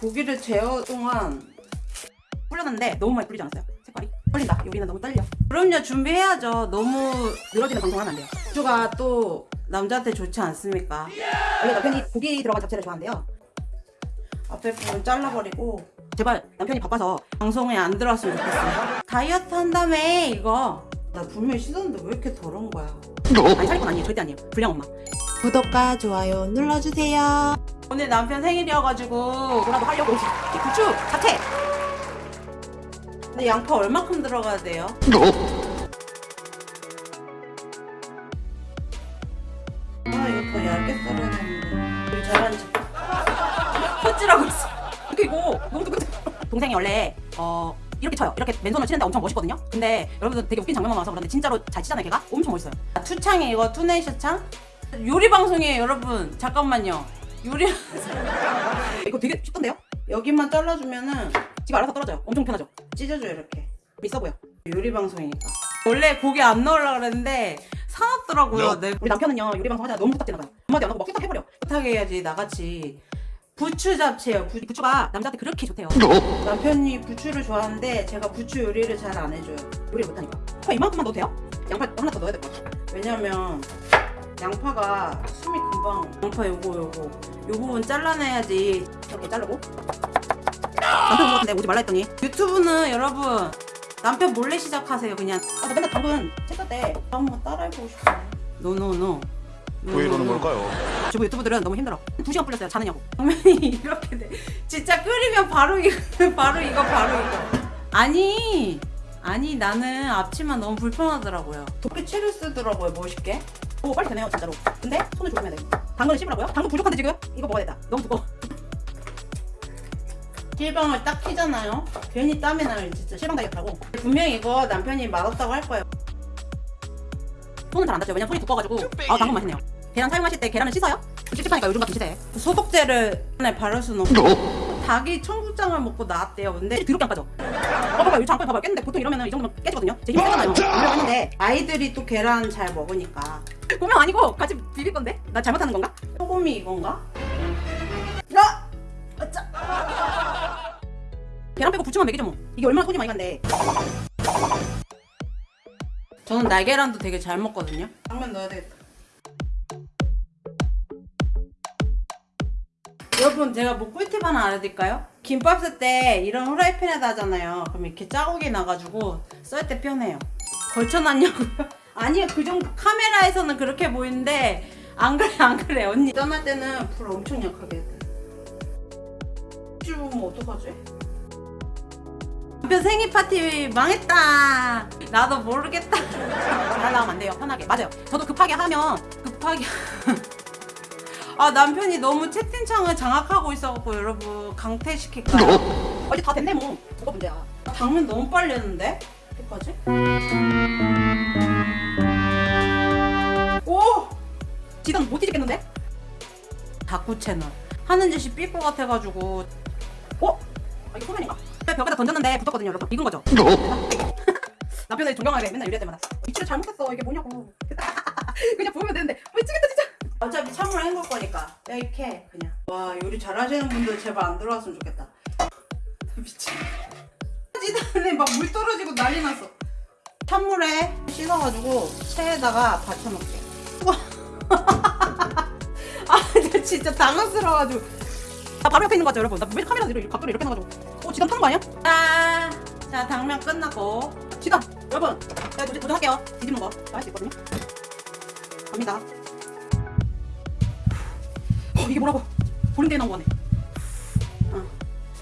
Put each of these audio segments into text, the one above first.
고기를 재워 동안 불렸는데 너무 많이 불리지 않았어요? 색깔이? 떨린다. 요리는 너무 떨려. 그럼요. 준비해야죠. 너무 늘어지는 방송 하면 안 돼요. 고추가 또 남자한테 좋지 않습니까? 원래 남편이 고기 들어간 잡채를 좋아한대요. 앞에 부분 잘라버리고 제발 남편이 바빠서 방송에 안 들어왔으면 좋겠어요. 다이어트 한다며 이거. 나 분명히 씻었는데 왜 이렇게 더러운 거야? 아니 살건 아니에요. 절대 아니에요. 불량 엄마. 구독과 좋아요 눌러주세요. 오늘 남편 생일이어가지고 뭐라도 하려고 이 부추 잡채. 근데 양파 얼마큼 들어가야 돼요? 아 이거 더 얇게 썰어야 되는데. 잘하는 척 헛질하고 있어. 그리고 너무 똑같아. 동생이 원래 어 이렇게 쳐요. 이렇게 맨손으로 치는데 엄청 멋있거든요? 근데 여러분들 되게 웃긴 장면만 와서 그런데 진짜로 잘 치잖아요 걔가? 엄청 멋있어요. 투창이 이거. 투네이션 창? 요리 방송이에요 여러분. 잠깐만요 요리 이거 되게 쉽던데요? 여기만 잘라주면은 지가 알아서 떨어져요. 엄청 편하죠? 찢어줘요 이렇게. 있어 보여. 요리 방송이니까. 원래 고기 안 넣으려고 그랬는데 사놨더라고요 네. 우리 남편은요 요리 방송 하다가 너무 부담 되나 봐요. 한마디 안 하고 막 해버려. 부탁해야지 나같이. 부추 잡채요. 부, 부추가 남자한테 그렇게 좋대요. 남편이 부추를 좋아하는데 제가 부추 요리를 잘 안 해줘요. 요리를 못하니까. 파 이만큼만 넣어도 돼요? 양파 하나 더 넣어야 될 것 같아. 왜냐면 양파가 숨이 금방. 양파 요거 요거. 요 부분 잘라내야지. 이렇게 자르고. 남편 같은데 오지 말라 했더니. 유튜브는 여러분 남편 몰래 시작하세요 그냥. 아, 나 맨날 당근 쳤을 때. 한번 따라해보고 싶어 노노노 왜 이러는 걸까요? 주부 유튜브들은 너무 힘들어. 두 시간 풀렸어요 자느냐고. 당면이 이렇게 돼. 진짜 끓이면 바로 이거 바로 이거 바로 이거. 아니 아니 나는 앞치마 너무 불편하더라고요. 도끼치를 쓰더라고요 멋있게 오 빨리 되네요 진짜로. 근데 손을 조심해야 돼. 당근을 씹으라고요? 당근 부족한데 지금? 이거 먹어야 된다. 너무 두꺼워. 실방을 딱 키잖아요? 괜히 땀이 나요 진짜 실방 다이어트하고. 분명히 이거 남편이 맛없다고 할 거예요. 손은 잘 안 닿죠 왜냐면 손이 두꺼워가지고. 아 당근 맛있네요. 계란 사용하실 때 계란을 씻어요? 찝찝하니까 요즘 같은 시대에. 소독제를 바를 수는 없고 닭이 청국장을 먹고 나왔대요. 근데 드럽게 안 빠져. 어 봐봐요 이 장판 봐봐요 깼는데 보통 이러면 이 정도면 깨지거든요. 제 힘이 세잖아요. 이러고 했는데 아이들이 또 계란 잘 먹으니까. 고명 아니고 같이 비빌 건데? 나 잘못하는 건가? 소금이 이건가? 야! 아짜! 계란 빼고 부추만 먹이죠 뭐. 이게 얼마나 손이 많이 간대. 저는 날계란도 되게 잘 먹거든요. 당면 넣어야 되겠다 여러분 제가 뭐 꿀팁 하나 알려드릴까요? 김밥 쓸 때 이런 후라이팬에다 하잖아요. 그럼 이렇게 자국이 나가지고 썰 때 편해요. 걸쳐놨냐고요? 아니요. 그 정도 카메라에서는 그렇게 보이는데 안 그래 안 그래. 언니 떠날 때는 불 엄청 약하게. 해야 돼 쭈면 어떡하지? 남편 생일 파티 망했다. 나도 모르겠다. 잘 나오면 안 돼요. 편하게. 맞아요. 저도 급하게 하면 급하게 아 남편이 너무 채팅창을 장악하고 있어갖고 여러분 강퇴시킬까요? 어제 다 됐네 뭐 뭐가 문제야 당면 너무 빨리 했는데? 어떡하지? 오! 지단 못 뒤집겠는데? 다꾸 채널 하는 짓이 삐것 같아가지고 어? 아, 이거 소면인가? 벽에다 던졌는데 붙었거든요 여러분 익은 거죠? 남편을 존경하게 맨날 이럴 때마다 위치를 잘못했어 이게 뭐냐고 그냥 보면 되는데 미치겠다 어차피 찬물 헹굴 거니까. 이렇게 그냥. 와 요리 잘하시는 분들 제발 안 들어왔으면 좋겠다. 미친. 찌다는데 막물 떨어지고 난리 났어. 찬물에 씻어가지고 체에다가 받쳐놓을게 아나 진짜 당황스러워가지고. 나 바로 옆에 있는 거 같죠 여러분. 나 왜 카메라 이렇게 각도를 이렇게 해놔가지고. 어 지단 타는 거 아니야? 아, 자 당면 끝났고. 지단 여러분 제가 도전, 도전할게요. 뒤집는 거. 할수 있거든요. 갑니다. 어 이게 뭐라고 보는 데에 나온 거네 어.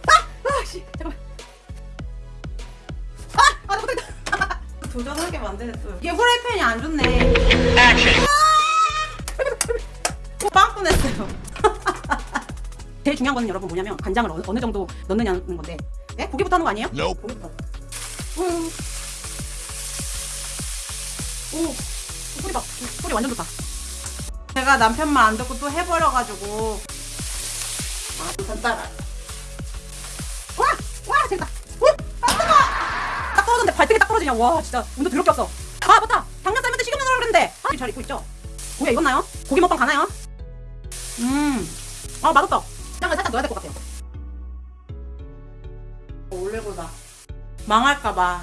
아! 아씨 잠깐만 아! 아나 못하겠다 도전하게 만드네 또 이게 후라이팬이 안 좋네 아! 빵 꺼냈어요 제일 중요한 거는 여러분 뭐냐면 간장을 어느, 어느 정도 넣느냐는 건데 예? 고기부터 하는 거 아니에요? Nope. 고기부터 오, 오 소리 봐 소리 완전 좋다 제가 남편 말안 듣고 또 해버려가지고 아 따라 와! 와 재밌다 오! 아 뜨거! 딱 떨어졌는데 발등에 딱 떨어지냐 와 진짜 운도 더럽게 없어 아 맞다 당면 때 식용유 넣으라 그랬는데 아 잘 익고 있죠? 고기 익었나요? 고기 먹방 가나요? 음아 맛없다 짱을 살짝 넣어야 될 것 같아요 올리고다 망할까봐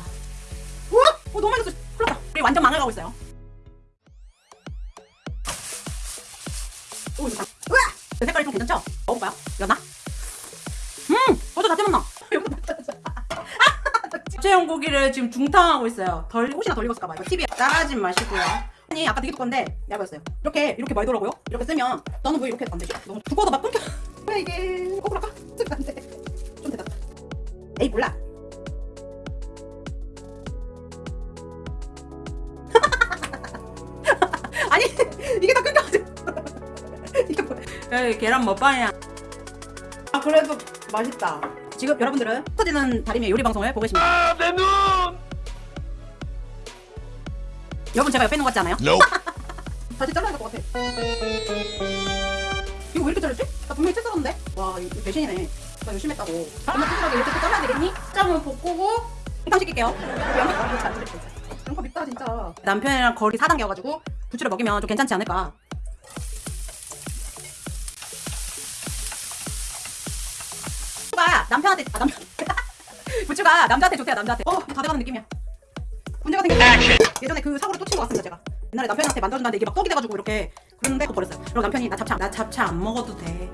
우와! 어 너무 맛있어 큰일 났다 우리 완전 망해가고 있어요 우와! 그 색깔이 좀 괜찮죠? 먹어볼까요? 연나? 음! 어저 다 때렸나? 잡채용 고기를 지금 중탕하고 있어요 덜 혹시나 덜 익었을까봐 이거 팁이 따라하지 마시고요 아니 아까 되게 두건데 얇았어요 이렇게 이렇게 말더라고요 이렇게 쓰면 너는 왜 이렇게 안 되지? 너무 두꺼워도 막 끊겨 왜 이게 거꾸로 까? 쓰면 안돼 좀 됐다 에이 몰라 야 에이 계란 먹방이야. 아 그래도 맛있다. 지금 여러분들은 터지는 다리미 요리 방송을 보고 계십니다. 내 눈! 여러분 제가 옆에 있는 것 같지 않아요? Nope. 다시 잘라야 될 것 같아. 이거 왜 이렇게 잘랐지? 나 분명히 채 썰었는데? 와 이거 배신이네. 나 열심히 했다고. 엄마 찌질하게 이렇게 또 잘라야 되겠니? 짬을 볶고. 일단 시킬게요. 양파 잘 들어 양파 밉다 진짜. 남편이랑 거리 4단계여가지고 부추를 먹이면 좀 괜찮지 않을까 남편한테 아 남편. 부추가 남자한테 좋대요 남자한테. 어다 돼가는 느낌이야. 문제가 생겼어 예전에 그 사고를 또 친 것 같습니다 제가. 옛날에 남편한테 만들어준다는데 이게 막 떡이 돼가지고 이렇게 그랬는데 그거 버렸어요. 그리고 남편이 나 잡채 안- 나 잡채 안 먹어도 돼.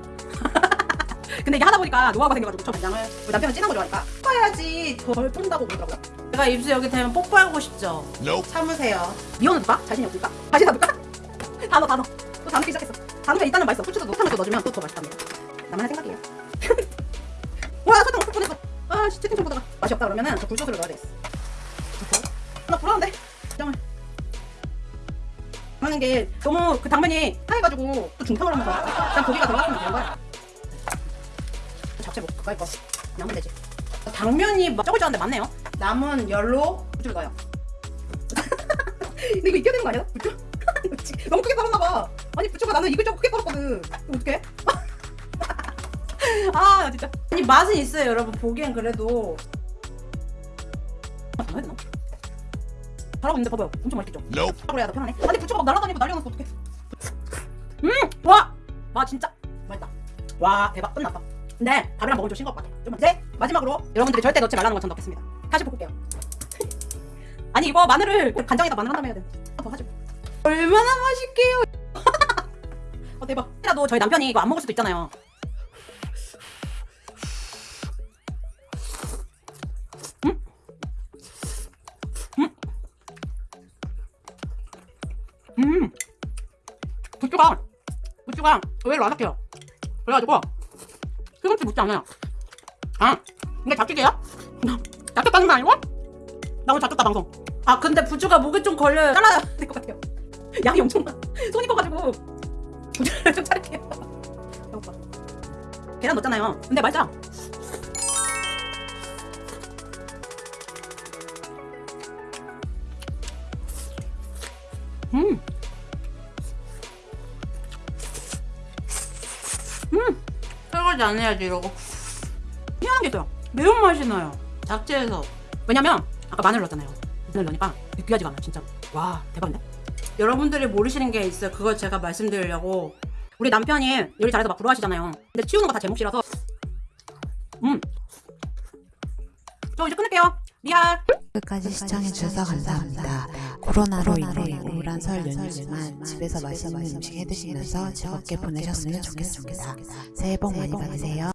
근데 이게 하다 보니까 노하우가 생겨가지고 저 간장을 우리 남편은 진한 거 좋아하니까. 볶아야지. 덜 푼다고 그러더라고요. 제가 입술 여기 되면 뽀뽀하고 싶죠. Nope. 참으세요. 미원은 누가? 자신이 없을까? 자신 없을까? 단어 단어. 또 단어 시작했어. 단어가 일단은 맛있어. 후추도 또 넣어주면 또 더 맛있답니다 나만의 생각이에요 와 설탕 없을 뻔했어 아 씨, 채팅 좀 보다가. 맛이 없다 그러면은 저 굴소스를 넣어야 되겠어. 나 불안한데 잠깐만 하는 게 너무 그 당면이 하얘가지고 또 중탕을 하면서 일단 고기가 들어갔으면 되는 거야. 잡채 먹 가까이 거 나면 되지. 당면이 막 적을 줄 알았는데 맞네요. 남은 열로 부추를 넣어요. 근데 이거 익혀야 되는 거 아니야? 부추? 너무 크게 썰었나 봐. 아니 부추가 나는 익을 줄 크게 썰었거든. 어떡해? 아 진짜. 아니 맛은 있어요 여러분. 보기엔 그래도. 아 되나? 잘하고 있는데 봐봐요. 엄청 맛있겠죠? Nope. 그래야 더 편하네. 아니 부추가 막 날아다니고 난리가 났어 어떡해? 음! 와! 와 진짜. 맛있다. 와 대박. 끝났다. 근데 밥이랑 먹으면 좀 싱거울 것 같아 좀 이제 마지막으로 여러분들이 절대 넣지 말라는 거전 넣겠습니다. 다시 볶을게요. 아니 이거 마늘을 간장에다 마늘 한 다음 해야 돼더 하지 얼마나 맛있게요. 어 대박. 라도 저희 남편이 이거 안 먹을 수도 있잖아요 부추가 의외로 아삭해요? 그래가지고 시금치 묻지 않아요. 아 이게 잡치기야? 잡쳤 다는 거 아니고? 나 오늘 잡쳤다 방송. 아 근데 부추가 목에 좀 걸려요. 잘라야 될 것 같아요. 양이 엄청 많아. 손이 커가지고. 좀 자를게요 배고파 계란 넣었잖아요. 근데 맛있죠? 음 음! 설거지 안 해야지 이러고. 희한한 게 있어요. 매운맛이 나요. 잡채에서. 왜냐면 아까 마늘 넣었잖아요. 마늘 넣으니까 느끼하지가 않아요 진짜. 와 대박인데? 여러분들이 모르시는 게 있어요. 그걸 제가 말씀드리려고. 우리 남편이 요리 잘해서 막 부러워하시잖아요. 근데 치우는 거 다 제 몫이라서. 음 저 이제 끊을게요. real 끝까지 시청해주셔서 감사합니다. 코로나로 인해 우울한 설 연휴지만 집에서 맛있는 음식 해드시면서 즐겁게 보내셨으면 좋겠습니다. 새해 복 많이 받으세요.